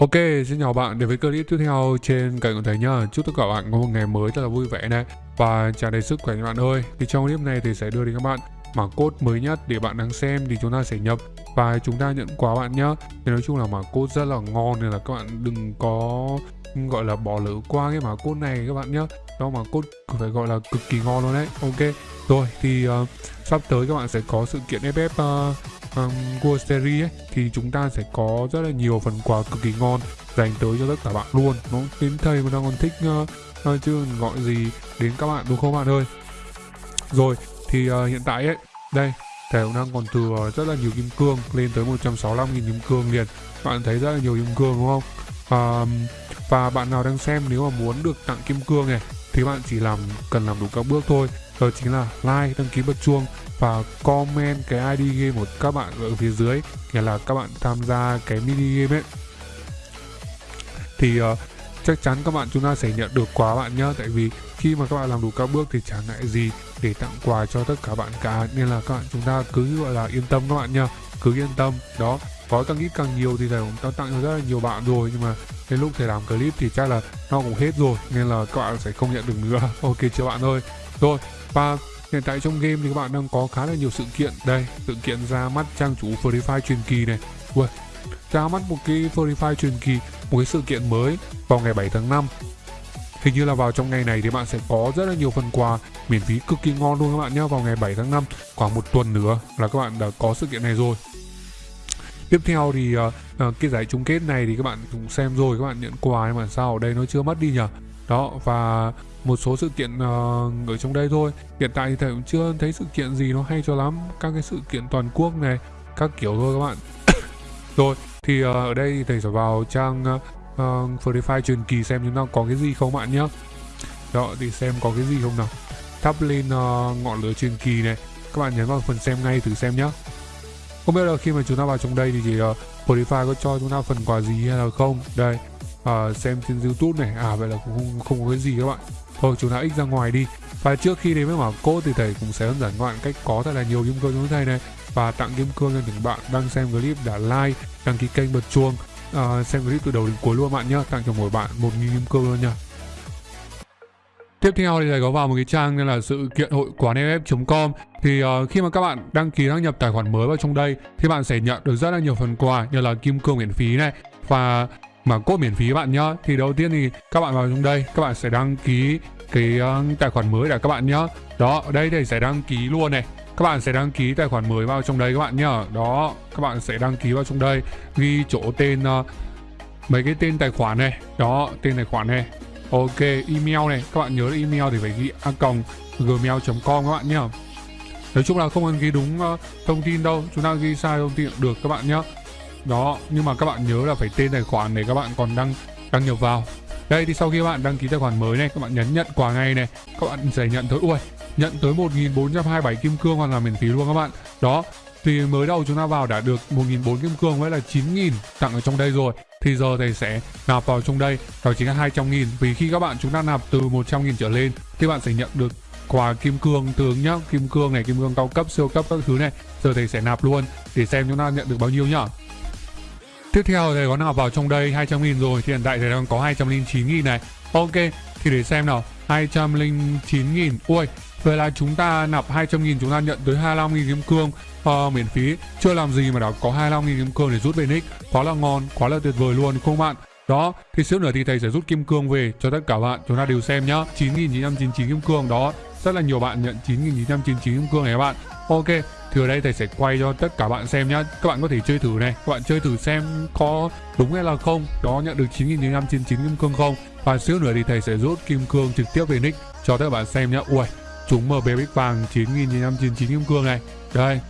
Ok, xin chào bạn đến với clip tiếp theo trên kênh của thầy nhá. Chúc tất cả bạn có một ngày mới rất là vui vẻ này và tràn đầy sức khỏe các bạn ơi. Thì trong clip này thì sẽ đưa đến các bạn mã code mới nhất để bạn đang xem thì chúng ta sẽ nhập và chúng ta nhận quà bạn nhá. Thì nói chung là mã code rất là ngon nên là các bạn đừng có gọi là bỏ lỡ qua cái mã code này các bạn nhá. Đó mà cốt phải gọi là cực kỳ ngon luôn đấy. Ok. Rồi thì uh, sắp tới các bạn sẽ có sự kiện FF uh, um, World Series ấy, thì chúng ta sẽ có rất là nhiều phần quà cực kỳ ngon dành tới cho tất cả bạn luôn nó đến thầy mà đang còn thích uh, uh, chứ gọi gì đến các bạn đúng không bạn ơi rồi thì uh, hiện tại ấy đây thầy cũng đang còn từ uh, rất là nhiều kim cương lên tới 165.000 kim cương liền bạn thấy rất là nhiều kim cương đúng không uh, và bạn nào đang xem nếu mà muốn được tặng kim cương này thì bạn chỉ làm cần làm đủ các bước thôi. Đó chính là like đăng ký bật chuông và comment cái ID game của các bạn ở phía dưới nghĩa là các bạn tham gia cái mini game ấy. Thì uh, chắc chắn các bạn chúng ta sẽ nhận được quà bạn nhá. Tại vì khi mà các bạn làm đủ các bước thì chẳng ngại gì để tặng quà cho tất cả bạn cả. Nên là các bạn chúng ta cứ gọi là yên tâm các bạn nhá. Cứ yên tâm. Đó có càng ít càng nhiều thì thầy cũng đã tặng cho rất là nhiều bạn rồi nhưng mà đến lúc thầy làm clip thì chắc là nó cũng hết rồi nên là các bạn sẽ không nhận được nữa. Ok chưa bạn ơi. Rồi và hiện tại trong game thì các bạn đang có khá là nhiều sự kiện. Đây sự kiện ra mắt trang chủ Free Fire truyền kỳ này. Ui, ra mắt một cái Free Fire truyền kỳ một cái sự kiện mới vào ngày 7 tháng 5 Hình như là vào trong ngày này thì bạn sẽ có rất là nhiều phần quà miễn phí cực kỳ ngon luôn các bạn nhé vào ngày 7 tháng 5 khoảng một tuần nữa là các bạn đã có sự kiện này rồi tiếp theo thì uh, cái giải chung kết này thì các bạn cũng xem rồi các bạn nhận quà nhưng mà sao ở đây nó chưa mất đi nhỉ? Đó và một số sự kiện uh, ở trong đây thôi. Hiện tại thì thầy cũng chưa thấy sự kiện gì nó hay cho lắm. Các cái sự kiện toàn quốc này các kiểu thôi các bạn. Rồi thì uh, ở đây thì thầy sẽ vào trang uh, uh, Fire truyền kỳ xem chúng ta có cái gì không bạn nhé đó thì xem có cái gì không nào? Thắp lên uh, ngọn lửa truyền kỳ này. Các bạn nhấn vào phần xem ngay thử xem nhé không biết là khi mà chúng ta vào trong đây thì, thì uh, Spotify có cho chúng ta phần quà gì hay là không? Đây uh, xem trên youtube này. À vậy là cũng không, không có cái gì các bạn. Thôi chúng ta ít ra ngoài đi. Và trước khi đến với mở code thì thầy cũng sẽ hướng dẫn các bạn cách có thật là nhiều kim cương cho thầy này. Và tặng kim cương cho những bạn đang xem clip đã like đăng ký kênh bật chuông. Uh, xem clip từ đầu đến cuối luôn bạn nhé tặng cho mỗi bạn một nghìn kim cương luôn nha. Tiếp theo thì thầy có vào một cái trang nên là sự kiện hội quán ff.com thì uh, khi mà các bạn đăng ký đăng nhập tài khoản mới vào trong đây thì bạn sẽ nhận được rất là nhiều phần quà như là kim cương miễn phí này và mà cốt miễn phí bạn nhá. Thì đầu tiên thì các bạn vào trong đây các bạn sẽ đăng ký cái uh, tài khoản mới để các bạn nhá. Đó ở đây thì sẽ đăng ký luôn này. Các bạn sẽ đăng ký tài khoản mới vào trong đây các bạn nhá. Đó các bạn sẽ đăng ký vào trong đây ghi chỗ tên uh, mấy cái tên tài khoản này. Đó tên tài khoản này ok email này các bạn nhớ email thì phải ghi a còng gmail.com các bạn nhé. nói chung là không cần ghi đúng uh, thông tin đâu chúng ta ghi sai thông tin được các bạn nhé. Đó nhưng mà các bạn nhớ là phải tên tài khoản để các bạn còn đăng đăng nhập vào. Đây thì sau khi các bạn đăng ký tài khoản mới này các bạn nhấn nhận quà ngay này các bạn sẽ nhận tới ui nhận tới 1427 kim cương hoàn toàn miễn phí luôn các bạn. Đó thì mới đầu chúng ta vào đã được 1.400 kim cương với là 9.000 tặng ở trong đây rồi thì giờ thầy sẽ nạp vào trong đây. Đó chính là 200.000 vì khi các bạn chúng ta nạp từ 100.000 trở lên, thì bạn sẽ nhận được quà kim cương tướng nhá. Kim cương này, kim cương cao cấp, siêu cấp, các thứ này, giờ thầy sẽ nạp luôn. Để xem chúng ta nhận được bao nhiêu nhá. Tiếp theo thì có nạp vào trong đây 200 nghìn rồi, thì hiện tại thì đang có 209 nghìn này. Ok, thì để xem nào. 209 nghìn. Ui Vậy là chúng ta nạp 200.000 chúng ta nhận tới 25.000 kim cương uh, miễn phí. Chưa làm gì mà đã có 25.000 kim cương để rút về nick. Quá là ngon, quá là tuyệt vời luôn không bạn? Đó, thì xíu nữa thì thầy sẽ rút kim cương về cho tất cả bạn. Chúng ta đều xem nhá. 9.999 kim cương đó. Rất là nhiều bạn nhận 9.999 kim cương này các bạn. Ok, thì ở đây thầy sẽ quay cho tất cả bạn xem nhá. Các bạn có thể chơi thử này. Các bạn chơi thử xem có đúng hay là không. Đó nhận được 9.999 kim cương không? Và xíu nữa thì thầy sẽ rút kim cương trực tiếp về nick cho tất cả bạn xem nhá. Ui chúng MB bích vàng 9.999 kim cương này. Đây.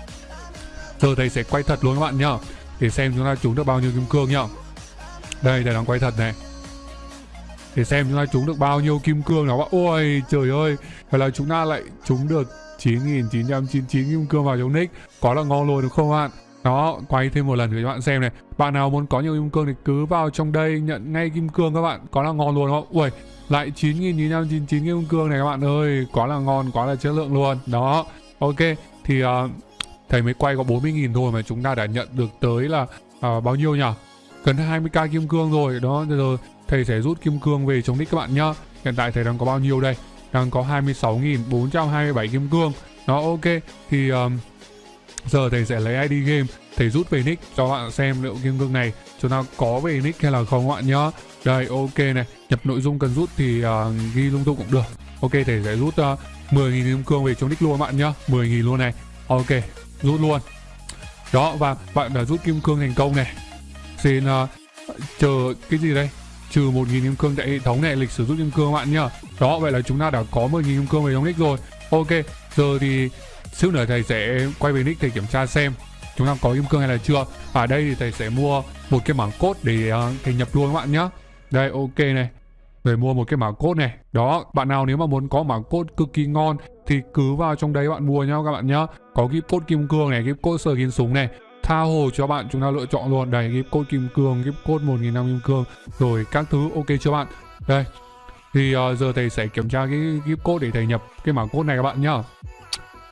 Giờ thầy sẽ quay thật luôn các bạn nhá. Để xem chúng ta trúng được bao nhiêu kim cương nhá. Đây thầy đang quay thật này. Để xem chúng ta trúng được bao nhiêu kim cương nào bạn ôi, trời ơi. Vậy là chúng ta lại trúng được 9.999 kim cương vào trong nick. Có là ngon luôn, đúng không bạn đó, quay thêm một lần để cho bạn xem này. Bạn nào muốn có nhiều kim cương thì cứ vào trong đây nhận ngay kim cương các bạn. Có là ngon luôn không? Ui, lại 9.999 kim cương này các bạn ơi. Quá là ngon, quá là chất lượng luôn. Đó, ok. Thì uh, thầy mới quay có 40.000 thôi mà chúng ta đã nhận được tới là uh, bao nhiêu nhỉ? gần 20k kim cương rồi. Đó giờ thầy sẽ rút kim cương về chống nick các bạn nhá. Hiện tại thầy đang có bao nhiêu đây? Đang có 26.427 kim cương. Đó ok. Thì Uh, giờ thầy sẽ lấy ID game thầy rút về nick cho bạn xem liệu kim cương này chúng ta có về nick hay là không các bạn nhá. Đây ok này nhập nội dung cần rút thì uh, ghi lung tung cũng được. Ok thầy sẽ rút à, uh, 10.000 kim cương về trong nick luôn các bạn nhá 10.000 luôn này. Ok rút luôn. Đó và bạn đã rút kim cương thành công này. Xin uh, chờ cái gì đây? Trừ 1.000 kim cương tại hệ thống này lịch sử rút kim cương các bạn nhá. Đó vậy là chúng ta đã có 10.000 kim cương về trong nick rồi. Ok giờ thì xíu nữa thầy sẽ quay về nick thầy kiểm tra xem chúng ta có kim cương hay là chưa. Ở đây thì thầy sẽ mua một cái mảng cốt để uh, thầy nhập luôn các bạn nhá. Đây ok này. Rồi mua một cái mảng cốt này. Đó bạn nào nếu mà muốn có mảng cốt cực kỳ ngon thì cứ vào trong đấy bạn mua nhau các bạn nhá. Có cái cốt kim cương này cái cốt sờ kín súng này. Tha hồ cho bạn chúng ta lựa chọn luôn. Đây cái cốt kim cương cái cốt một nghìn năm kim cương. Rồi các thứ ok chưa bạn? Đây. Thì uh, giờ thầy sẽ kiểm tra cái gift code để thầy nhập cái mảng code này các bạn nhá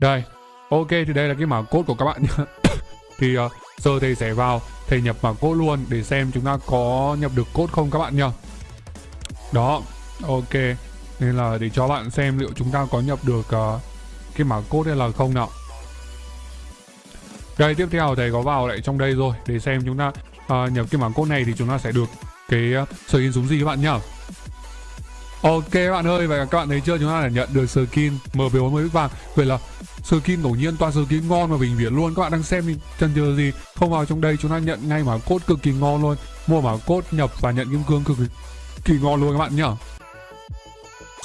đây ok thì đây là cái mã code của các bạn nhá. Thì uh, giờ thầy sẽ vào thầy nhập mã code luôn để xem chúng ta có nhập được code không các bạn nhá. Đó ok. Nên là để cho bạn xem liệu chúng ta có nhập được uh, cái mã code hay là không nào. Đây tiếp theo thầy có vào lại trong đây rồi để xem chúng ta uh, nhập cái mã code này thì chúng ta sẽ được cái uh, skin súng gì các bạn nhá. Ok các bạn ơi, và các bạn thấy chưa? Chúng ta đã nhận được skin MP40 vàng. Vậy là skin ngẫu nhiên toàn skin ngon và bình viễn luôn Các bạn đang xem thì chân chờ gì Không vào trong đây chúng ta nhận ngay mà cốt cực kỳ ngon luôn Mua mà cốt nhập và nhận kim cương cực kỳ ngon luôn các bạn nhá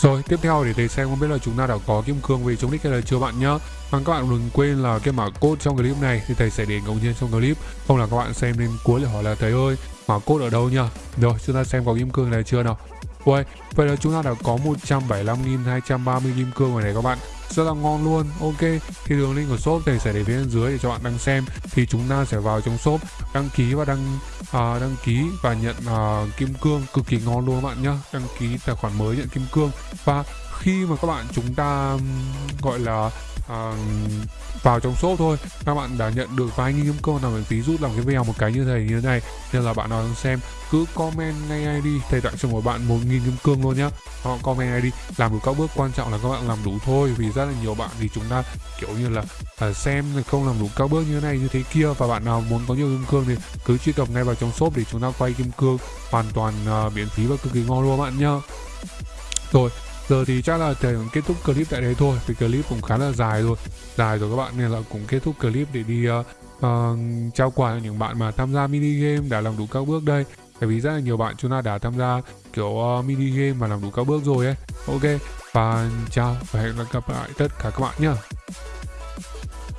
rồi, tiếp theo để thầy xem không biết là chúng ta đã có kim cương về chống đích hay là chưa bạn nhá. Và các bạn đừng quên là cái mã code trong clip này thì thầy sẽ để ngẫu nhiên trong clip. Không là các bạn xem đến cuối để hỏi là thầy ơi, mã code ở đâu nhá. Rồi, chúng ta xem có kim cương này chưa nào. Uầy, vậy là chúng ta đã có 175.230 kim cương rồi này các bạn rất là ngon luôn. Ok thì đường link của shop thầy sẽ để phía bên dưới để cho bạn đang xem. Thì chúng ta sẽ vào trong shop đăng ký và đăng uh, đăng ký và nhận uh, kim cương. Cực kỳ ngon luôn các bạn nhá. Đăng ký tài khoản mới nhận kim cương. Và khi mà các bạn chúng ta gọi là à, vào trong shop thôi. Các bạn đã nhận được vài nghìn kim cương nào miễn phí rút làm cái video một cái như thế như thế này. Nên là bạn nào đang xem cứ comment ngay ID thầy tặng cho mỗi bạn một nghìn kim cương luôn nhá. Họ comment ID làm được các bước quan trọng là các bạn làm đủ thôi. Vì rất là nhiều bạn thì chúng ta kiểu như là à, xem không làm đủ các bước như thế này như thế kia. Và bạn nào muốn có nhiều kim cương thì cứ truy cập ngay vào trong shop để chúng ta quay kim cương hoàn toàn à, miễn phí và cực kỳ ngon luôn bạn nhá. Rồi giờ thì chắc là thầy kết thúc clip tại đây thôi vì clip cũng khá là dài rồi. Dài rồi các bạn nên là cũng kết thúc clip để đi uh, uh, trao quà cho những bạn mà tham gia mini game đã làm đủ các bước đây. Tại vì rất là nhiều bạn chúng ta đã tham gia kiểu uh, mini game và làm đủ các bước rồi ấy. Ok và chào và hẹn gặp lại tất cả các bạn nhé